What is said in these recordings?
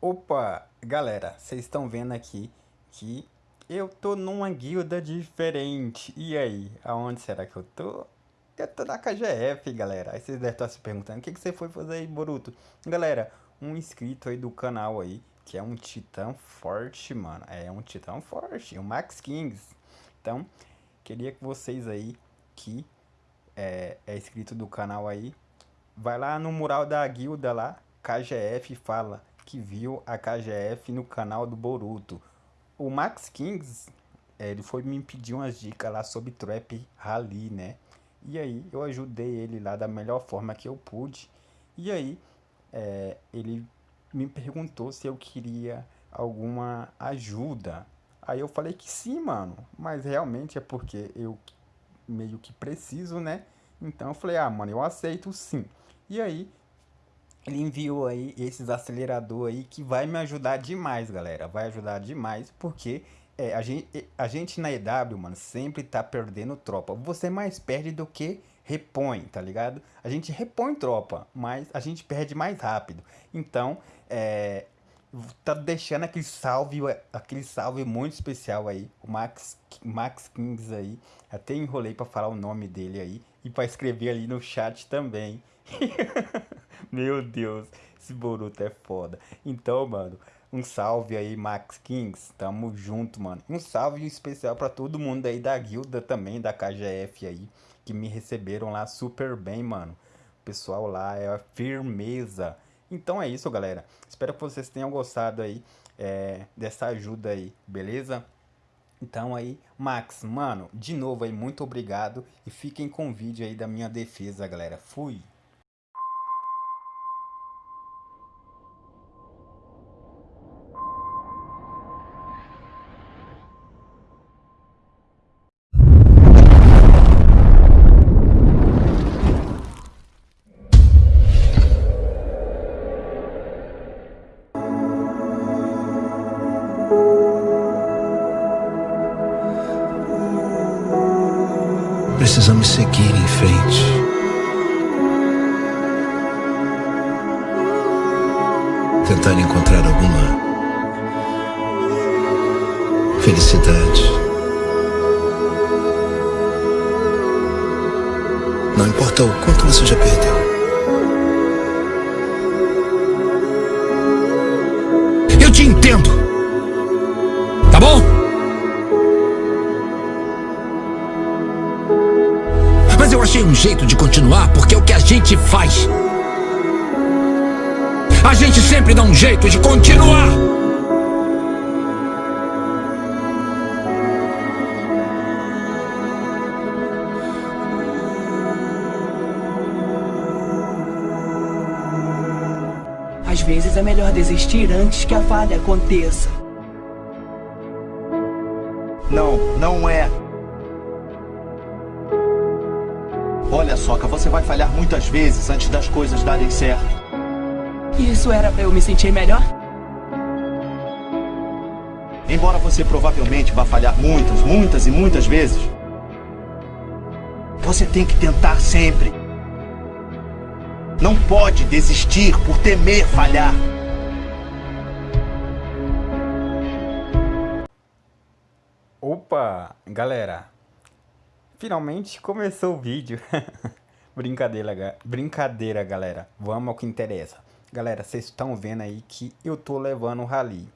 Opa, galera, vocês estão vendo aqui que eu tô numa guilda diferente. E aí, aonde será que eu tô? Eu tô na KGF, galera. Aí vocês devem estar se perguntando, o que, que você foi fazer aí, Boruto? Galera, um inscrito aí do canal aí, que é um titã forte, mano. É um titã forte, o Max Kings. Então, queria que vocês aí, que é, é inscrito do canal aí, vai lá no mural da guilda lá, KGF, fala que viu a KGF no canal do Boruto. O Max Kings, é, ele foi me pedir umas dicas lá sobre Trap Rally, né? E aí eu ajudei ele lá da melhor forma que eu pude. E aí é, ele me perguntou se eu queria alguma ajuda. Aí eu falei que sim, mano. Mas realmente é porque eu meio que preciso, né? Então eu falei, ah, mano, eu aceito sim. E aí ele enviou aí esses acelerador aí que vai me ajudar demais, galera. Vai ajudar demais porque é, a, gente, a gente na EW, mano, sempre tá perdendo tropa. Você mais perde do que repõe, tá ligado? A gente repõe tropa, mas a gente perde mais rápido. Então, é, tá deixando aquele salve, aquele salve muito especial aí, o Max, Max Kings aí. Até enrolei para falar o nome dele aí e para escrever ali no chat também. Meu Deus, esse Boruto é foda. Então, mano, um salve aí, Max Kings. Tamo junto, mano. Um salve especial para todo mundo aí da guilda também, da KGF aí, que me receberam lá super bem, mano. O pessoal lá é firmeza. Então é isso, galera. Espero que vocês tenham gostado aí é, dessa ajuda aí, beleza? Então aí, Max, mano, de novo aí, muito obrigado. E fiquem com o vídeo aí da minha defesa, galera. Fui! Precisamos seguir em frente. Tentar encontrar alguma felicidade. Não importa o quanto você já perdeu. Eu te entendo. Achei um jeito de continuar porque é o que a gente faz. A gente sempre dá um jeito de continuar. Às vezes é melhor desistir antes que a falha aconteça. Não, não é. Olha, Soca, você vai falhar muitas vezes antes das coisas darem certo. Isso era pra eu me sentir melhor? Embora você provavelmente vá falhar muitas, muitas e muitas vezes, você tem que tentar sempre. Não pode desistir por temer falhar. Opa, galera, Finalmente começou o vídeo. brincadeira, brincadeira, galera. Vamos ao que interessa. Galera, vocês estão vendo aí que eu tô levando o rally.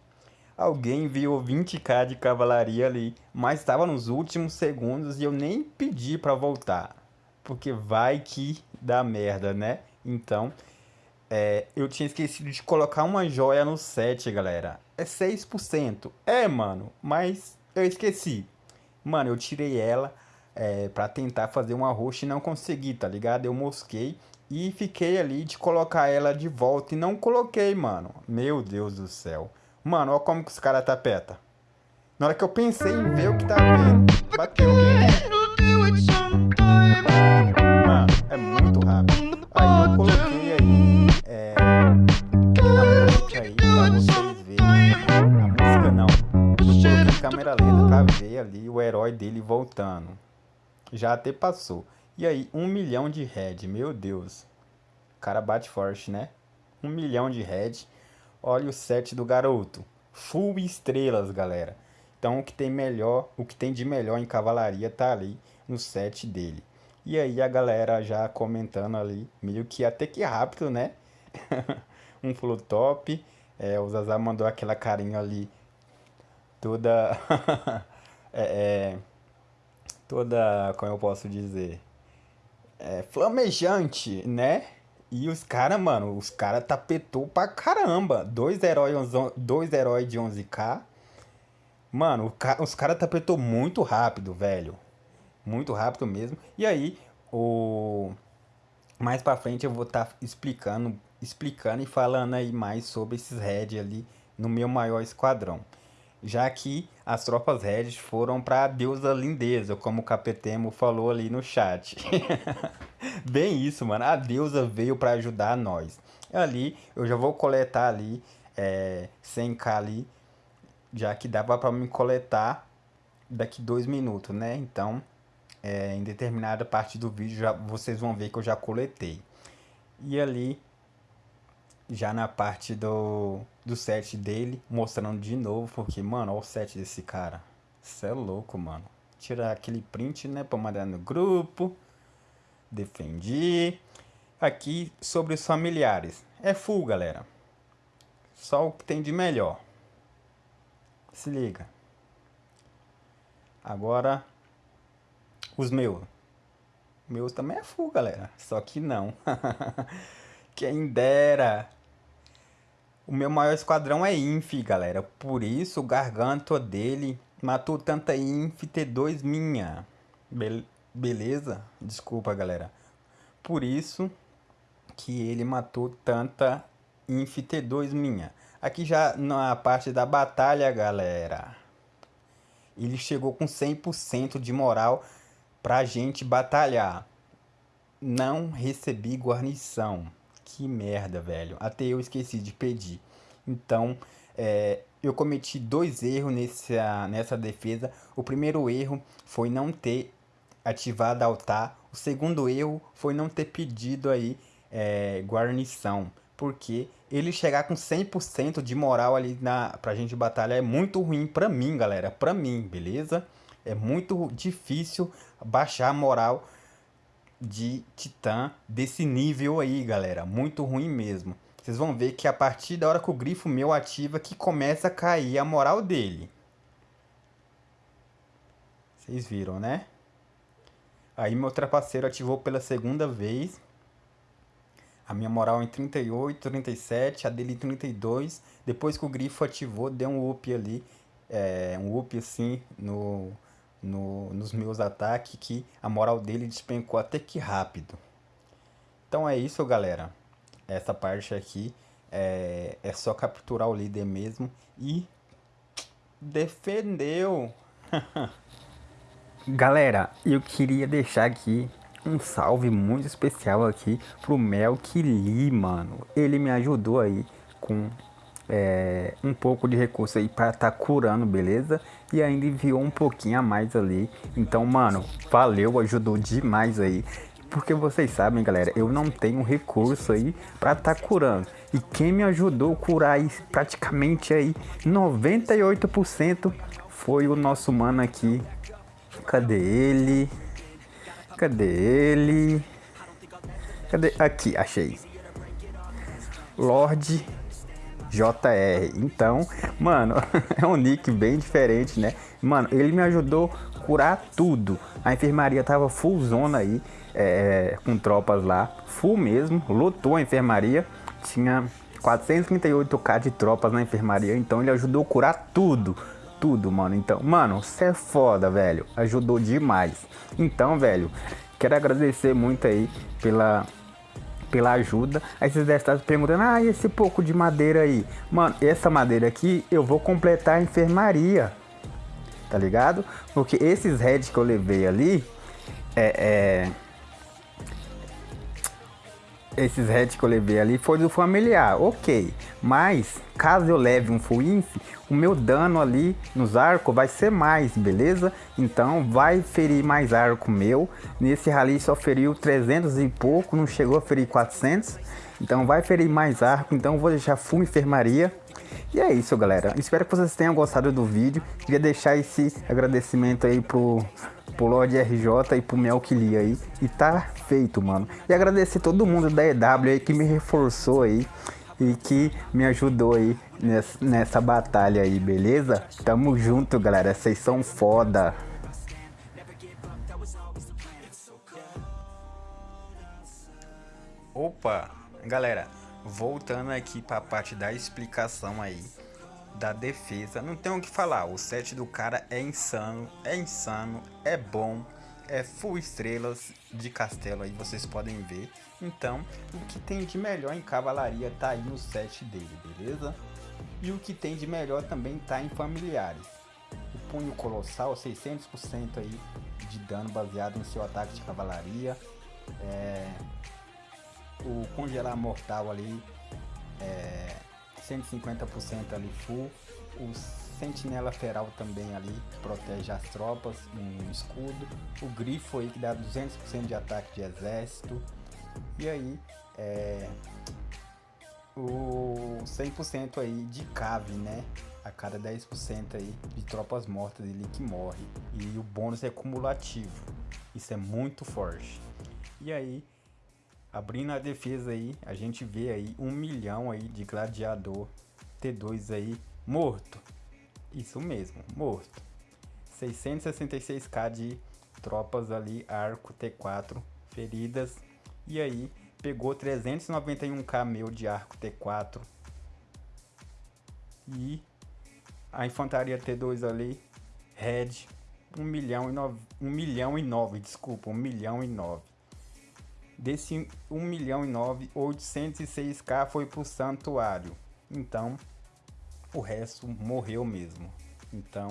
Alguém viu 20k de cavalaria ali, mas estava nos últimos segundos e eu nem pedi para voltar. Porque vai que dá merda, né? Então, é, eu tinha esquecido de colocar uma joia no set, galera. É 6%. É, mano, mas eu esqueci. Mano, eu tirei ela é, para tentar fazer um arroz e não consegui, tá ligado? Eu mosquei e fiquei ali de colocar ela de volta e não coloquei, mano. Meu Deus do céu. Mano, olha como que os caras tapeta. Na hora que eu pensei em ver o que tá vendo, bateu. Mano, é muito rápido. Aí eu coloquei aí, é, aí pra vocês. A música não. Eu câmera lenta pra ver ali o herói dele voltando. Já até passou. E aí, um milhão de head, meu Deus. O cara bate forte, né? Um milhão de head. Olha o set do garoto. Full estrelas, galera. Então o que tem melhor, o que tem de melhor em cavalaria tá ali no set dele. E aí a galera já comentando ali, meio que até que rápido, né? um flow top. É, o Zazá mandou aquela carinha ali toda é, é, toda, como eu posso dizer, é, flamejante, né? E os caras, mano, os caras tapetou pra caramba. Dois heróis, dois heróis de 11k. Mano, os caras tapetou muito rápido, velho. Muito rápido mesmo. E aí, o... Mais pra frente eu vou estar tá explicando, explicando e falando aí mais sobre esses head ali no meu maior esquadrão já que as tropas Red foram para a deusa lindeza, como o Capetemo falou ali no chat. Bem isso, mano. A deusa veio para ajudar nós. Ali, eu já vou coletar ali é, 100k ali, já que dava para me coletar daqui dois minutos, né? Então, é, em determinada parte do vídeo, já, vocês vão ver que eu já coletei. E ali, já na parte do, do set dele, mostrando de novo, porque, mano, olha o set desse cara. Isso é louco, mano. Tirar aquele print, né, pra mandar no grupo. Defendi. Aqui, sobre os familiares. É full, galera. Só o que tem de melhor. Se liga. Agora, os meus. Meus também é full, galera. Só que não. Quem dera o meu maior esquadrão é Inf, galera. Por isso o garganto dele matou tanta Inf T2 minha. Be beleza? Desculpa, galera. Por isso que ele matou tanta Inf T2 minha. Aqui já na parte da batalha, galera. Ele chegou com 100% de moral pra gente batalhar. Não recebi guarnição. Que merda, velho. Até eu esqueci de pedir. Então, é, eu cometi dois erros nessa, nessa defesa. O primeiro erro foi não ter ativado altar. O segundo erro foi não ter pedido aí é, guarnição. Porque ele chegar com 100% de moral ali na, pra gente batalhar é muito ruim pra mim, galera. Pra mim, beleza? É muito difícil baixar a moral de Titã desse nível aí, galera. Muito ruim mesmo. Vocês vão ver que a partir da hora que o grifo meu ativa que começa a cair a moral dele. Vocês viram, né? Aí meu trapaceiro ativou pela segunda vez. A minha moral em 38, 37, a dele em 32. Depois que o grifo ativou, deu um up ali. É, um up assim no, no, nos meus ataques que a moral dele despencou até que rápido. Então é isso, galera. Essa parte aqui é, é só capturar o líder mesmo e defendeu. galera, eu queria deixar aqui um salve muito especial aqui pro Melk Lee, mano. Ele me ajudou aí com é, um pouco de recurso aí para tá curando, beleza? E ainda enviou um pouquinho a mais ali. Então, mano, valeu, ajudou demais aí. Porque vocês sabem, galera, eu não tenho recurso aí para tá curando. E quem me ajudou a curar aí, praticamente aí 98% foi o nosso mano aqui. Cadê ele? Cadê ele? Cadê? Aqui, achei. Lorde JR. Então, mano, é um nick bem diferente, né? Mano, ele me ajudou a curar tudo. A enfermaria tava full zona aí, é, com tropas lá, full mesmo, lotou a enfermaria. Tinha 438k de tropas na enfermaria, então ele ajudou a curar tudo. Tudo, mano. Então, mano, você é foda, velho. Ajudou demais. Então, velho, quero agradecer muito aí pela pela ajuda. Aí vocês devem estar se perguntando, ah, esse pouco de madeira aí? Mano, essa madeira aqui eu vou completar a enfermaria, tá ligado? Porque esses heads que eu levei ali, é, é esses heads que eu levei ali foi do familiar, ok. Mas, caso eu leve um full inf, o meu dano ali nos arcos vai ser mais, beleza? Então, vai ferir mais arco meu. Nesse rally só feriu 300 e pouco, não chegou a ferir 400. Então vai ferir mais arco, então vou deixar full enfermaria. E é isso, galera. Espero que vocês tenham gostado do vídeo. Queria deixar esse agradecimento aí pro, pro Lord RJ e pro Melkili aí. E tá feito, mano. E agradecer todo mundo da EW aí que me reforçou aí e que me ajudou aí nessa, nessa batalha aí, beleza? Tamo junto, galera. Vocês são foda. Opa, galera, voltando aqui para a parte da explicação aí da defesa, não tem o que falar, o set do cara é insano, é insano, é bom, é full estrelas de castelo aí, vocês podem ver. Então, o que tem de melhor em cavalaria tá aí no set dele, beleza? E o que tem de melhor também tá em familiares. O punho colossal, 600% aí de dano baseado no seu ataque de cavalaria. É, o congelar mortal ali é 150% ali full. O sentinela feral também ali, protege as tropas, um escudo. O grifo aí que dá 200% de ataque de exército. E aí, é, o 100% aí de cave, né? A cada 10% aí de tropas mortas ele que morre. E o bônus é cumulativo. Isso é muito forte. E aí, Abrindo a defesa aí, a gente vê aí um milhão aí de gladiador T2 aí morto. Isso mesmo, morto. 666k de tropas ali, arco T4 feridas. E aí, pegou 391k meu de arco T4. E a infantaria T2 ali, red, 1 milhão e 9, 1 milhão e 9, desculpa, 1 milhão e 9. Desse 1 milhão e 9, 806k foi pro santuário. Então, o resto morreu mesmo. Então,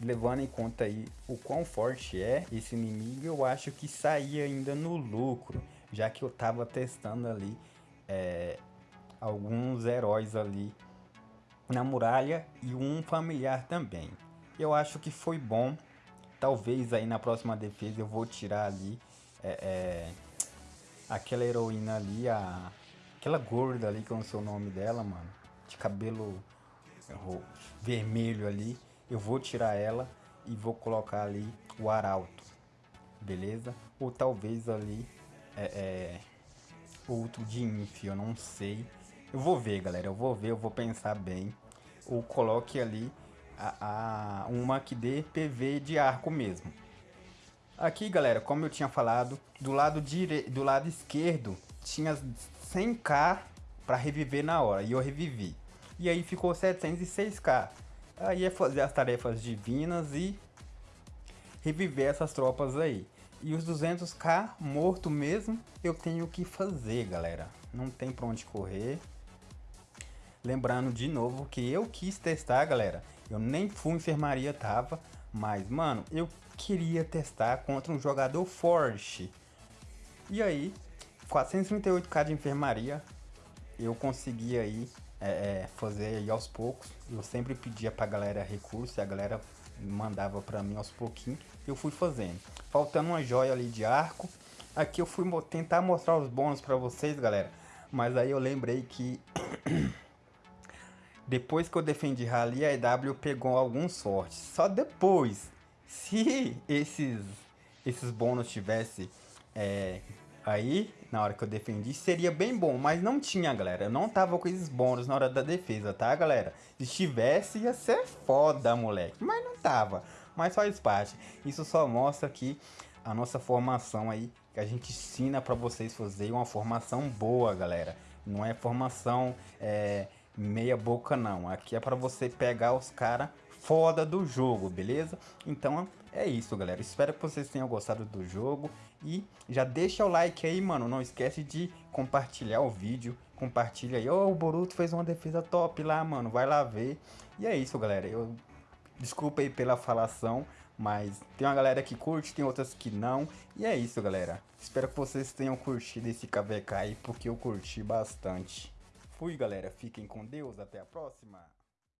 levando em conta aí o quão forte é esse inimigo, eu acho que saía ainda no lucro, já que eu tava testando ali é, alguns heróis ali na muralha e um familiar também. Eu acho que foi bom. Talvez aí na próxima defesa eu vou tirar ali é, é, aquela heroína ali, a, aquela gorda ali, que eu não sei o nome dela, mano, de cabelo vermelho ali, eu vou tirar ela e vou colocar ali o arauto, beleza? Ou talvez ali é, é, outro de inf, eu não sei. Eu vou ver, galera, eu vou ver, eu vou pensar bem. Ou coloque ali a, a uma que dê PV de arco mesmo. Aqui, galera, como eu tinha falado, do lado, dire... do lado esquerdo tinha 100k para reviver na hora, e eu revivi. E aí ficou 706k. Aí é fazer as tarefas divinas e reviver essas tropas aí. E os 200k morto mesmo, eu tenho que fazer, galera. Não tem pra onde correr. Lembrando de novo que eu quis testar, galera. Eu nem fui enfermaria, tava. Mas, mano, eu queria testar contra um jogador forte. E aí, 438k de enfermaria, eu consegui aí é, é, fazer aí aos poucos. Eu sempre pedia pra galera recurso e a galera mandava pra mim aos pouquinhos. Eu fui fazendo. Faltando uma joia ali de arco. Aqui eu fui tentar mostrar os bônus pra vocês, galera. Mas aí eu lembrei que... depois que eu defendi Rally, a EW pegou alguns sorte. Só depois se esses, esses bônus tivesse é, aí, na hora que eu defendi, seria bem bom. Mas não tinha, galera. Eu não tava com esses bônus na hora da defesa, tá, galera? Se tivesse, ia ser foda, moleque. Mas não tava. Mas faz parte. Isso só mostra que a nossa formação aí, que a gente ensina para vocês fazer uma formação boa, galera. Não é formação é, meia boca, não. Aqui é para você pegar os caras foda do jogo, beleza? Então é isso, galera. Espero que vocês tenham gostado do jogo. E já deixa o like aí, mano. Não esquece de compartilhar o vídeo. Compartilha aí. Oh, o Boruto fez uma defesa top lá, mano. Vai lá ver. E é isso, galera. Eu Desculpa aí pela falação, mas tem uma galera que curte, tem outras que não. E é isso, galera. Espero que vocês tenham curtido esse KVK aí, porque eu curti bastante. Fui, galera. Fiquem com Deus. Até a próxima.